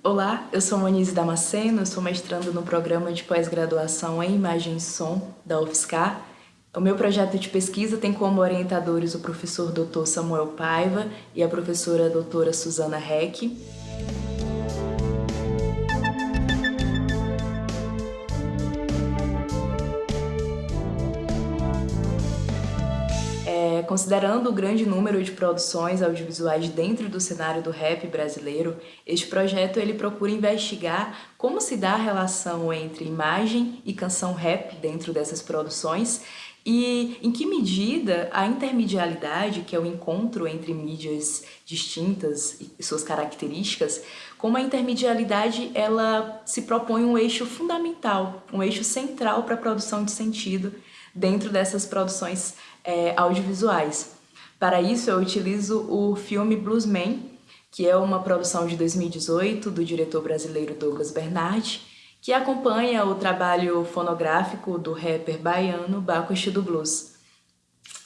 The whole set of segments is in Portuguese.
Olá, eu sou Monize Damasceno, sou mestrando no programa de pós-graduação em Imagem e Som da UFSCar. O meu projeto de pesquisa tem como orientadores o professor Dr. Samuel Paiva e a professora doutora Suzana Heck. Considerando o grande número de produções audiovisuais dentro do cenário do rap brasileiro, este projeto ele procura investigar como se dá a relação entre imagem e canção rap dentro dessas produções e em que medida a intermedialidade, que é o encontro entre mídias distintas e suas características, como a intermedialidade ela se propõe um eixo fundamental, um eixo central para a produção de sentido dentro dessas produções é, audiovisuais. Para isso, eu utilizo o filme Bluesman, que é uma produção de 2018 do diretor brasileiro Douglas Bernardi, que acompanha o trabalho fonográfico do rapper baiano Baco do Blues.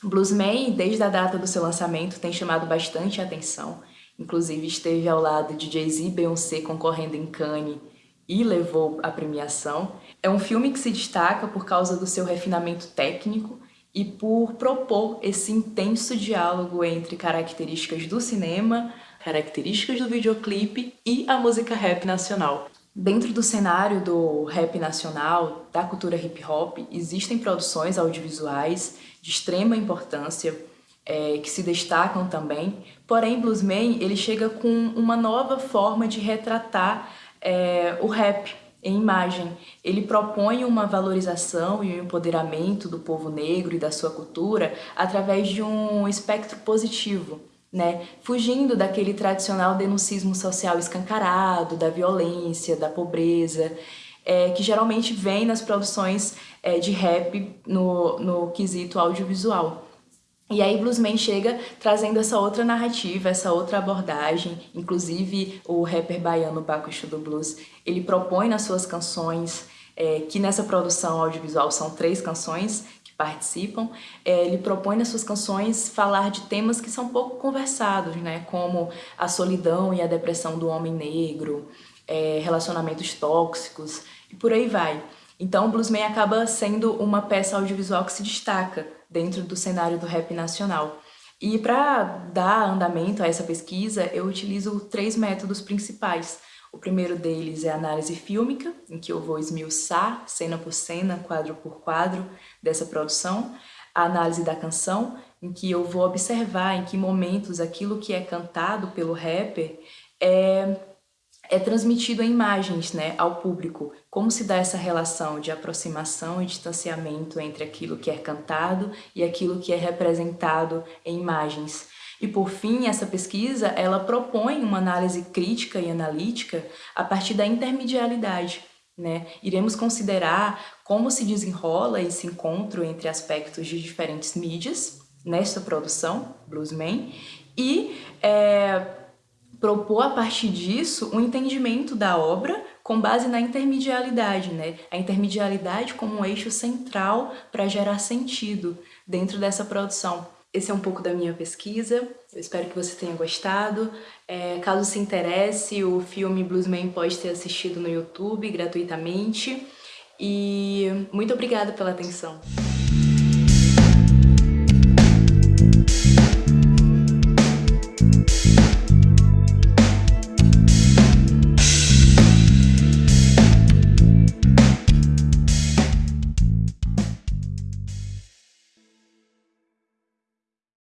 Bluesman, desde a data do seu lançamento, tem chamado bastante atenção. Inclusive, esteve ao lado de Jay-Z e Beyoncé concorrendo em Cannes e levou a premiação. É um filme que se destaca por causa do seu refinamento técnico e por propor esse intenso diálogo entre características do cinema, características do videoclipe e a música rap nacional. Dentro do cenário do rap nacional, da cultura hip hop, existem produções audiovisuais de extrema importância é, que se destacam também, porém Bluesman ele chega com uma nova forma de retratar é, o rap em imagem. Ele propõe uma valorização e um empoderamento do povo negro e da sua cultura através de um espectro positivo, né? fugindo daquele tradicional denuncismo social escancarado, da violência, da pobreza, é, que geralmente vem nas produções é, de rap no, no quesito audiovisual. E aí Bluesman chega trazendo essa outra narrativa, essa outra abordagem, inclusive o rapper baiano Baco do Blues, ele propõe nas suas canções, é, que nessa produção audiovisual são três canções que participam, é, ele propõe nas suas canções falar de temas que são pouco conversados, né, como a solidão e a depressão do homem negro, é, relacionamentos tóxicos e por aí vai. Então, o Bluesman acaba sendo uma peça audiovisual que se destaca dentro do cenário do rap nacional. E para dar andamento a essa pesquisa, eu utilizo três métodos principais. O primeiro deles é a análise fílmica, em que eu vou esmiuçar, cena por cena, quadro por quadro, dessa produção. A análise da canção, em que eu vou observar em que momentos aquilo que é cantado pelo rapper é é transmitido em imagens né, ao público. Como se dá essa relação de aproximação e distanciamento entre aquilo que é cantado e aquilo que é representado em imagens. E por fim, essa pesquisa ela propõe uma análise crítica e analítica a partir da intermedialidade. Né? Iremos considerar como se desenrola esse encontro entre aspectos de diferentes mídias nesta produção, Bluesman, e é, propor a partir disso um entendimento da obra com base na intermedialidade, né? A intermedialidade como um eixo central para gerar sentido dentro dessa produção. Esse é um pouco da minha pesquisa, eu espero que você tenha gostado. É, caso se interesse, o filme Bluesman pode ser assistido no YouTube gratuitamente. E muito obrigada pela atenção.